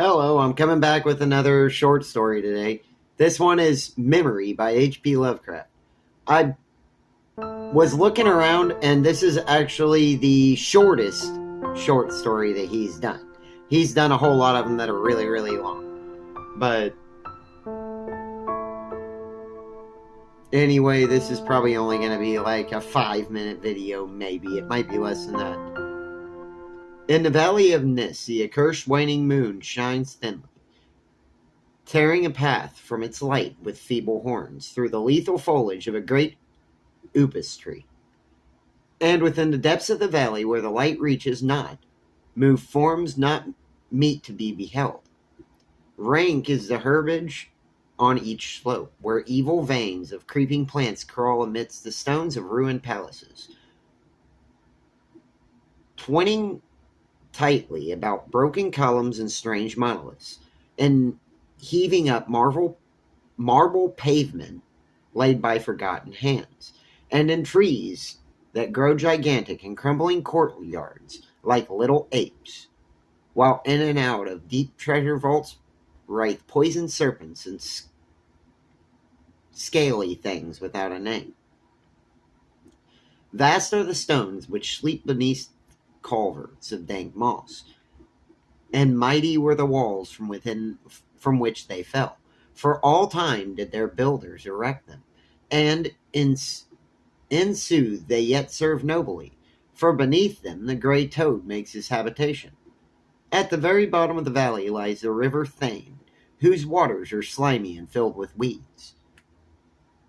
Hello, I'm coming back with another short story today. This one is Memory by H.P. Lovecraft. I was looking around, and this is actually the shortest short story that he's done. He's done a whole lot of them that are really, really long. But anyway, this is probably only going to be like a five minute video, maybe. It might be less than that. In the valley of Nis, the accursed waning moon shines thinly, tearing a path from its light with feeble horns through the lethal foliage of a great upas tree. And within the depths of the valley, where the light reaches not, move forms not meet to be beheld. Rank is the herbage on each slope, where evil veins of creeping plants crawl amidst the stones of ruined palaces. Twining tightly about broken columns and strange monoliths, and heaving up marble, marble pavement laid by forgotten hands, and in trees that grow gigantic in crumbling courtyards like little apes, while in and out of deep treasure vaults writhe poisoned serpents and scaly things without a name. Vast are the stones which sleep beneath culverts of dank moss, and mighty were the walls from within from which they fell. For all time did their builders erect them, and in, in sooth they yet serve nobly, for beneath them the grey toad makes his habitation. At the very bottom of the valley lies the river Thane, whose waters are slimy and filled with weeds.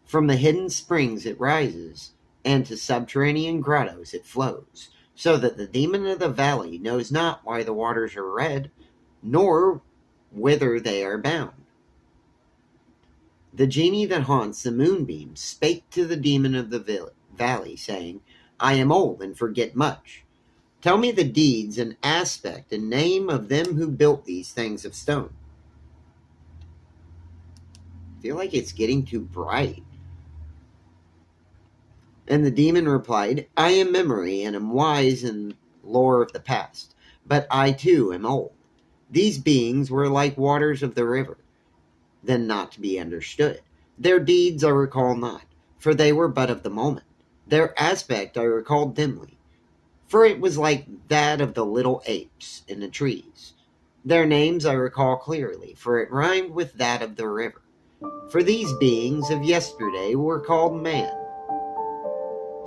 From the hidden springs it rises, and to subterranean grottos it flows, so that the demon of the valley knows not why the waters are red, nor whither they are bound. The genie that haunts the moonbeam spake to the demon of the valley, saying, I am old and forget much. Tell me the deeds and aspect and name of them who built these things of stone. I feel like it's getting too bright. And the demon replied, I am memory and am wise in lore of the past, but I too am old. These beings were like waters of the river, then not to be understood. Their deeds I recall not, for they were but of the moment. Their aspect I recall dimly, for it was like that of the little apes in the trees. Their names I recall clearly, for it rhymed with that of the river. For these beings of yesterday were called man,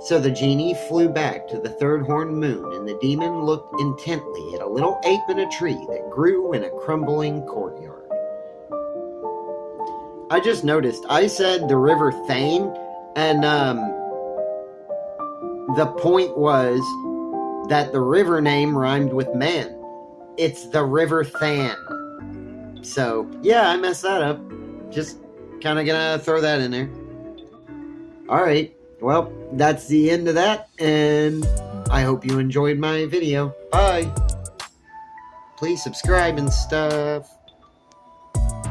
so the genie flew back to the third horned moon, and the demon looked intently at a little ape in a tree that grew in a crumbling courtyard. I just noticed I said the river Thane, and um, the point was that the river name rhymed with man. It's the River Than. So, yeah, I messed that up. Just kind of gonna throw that in there. All right well, that's the end of that, and I hope you enjoyed my video. Bye! Please subscribe and stuff.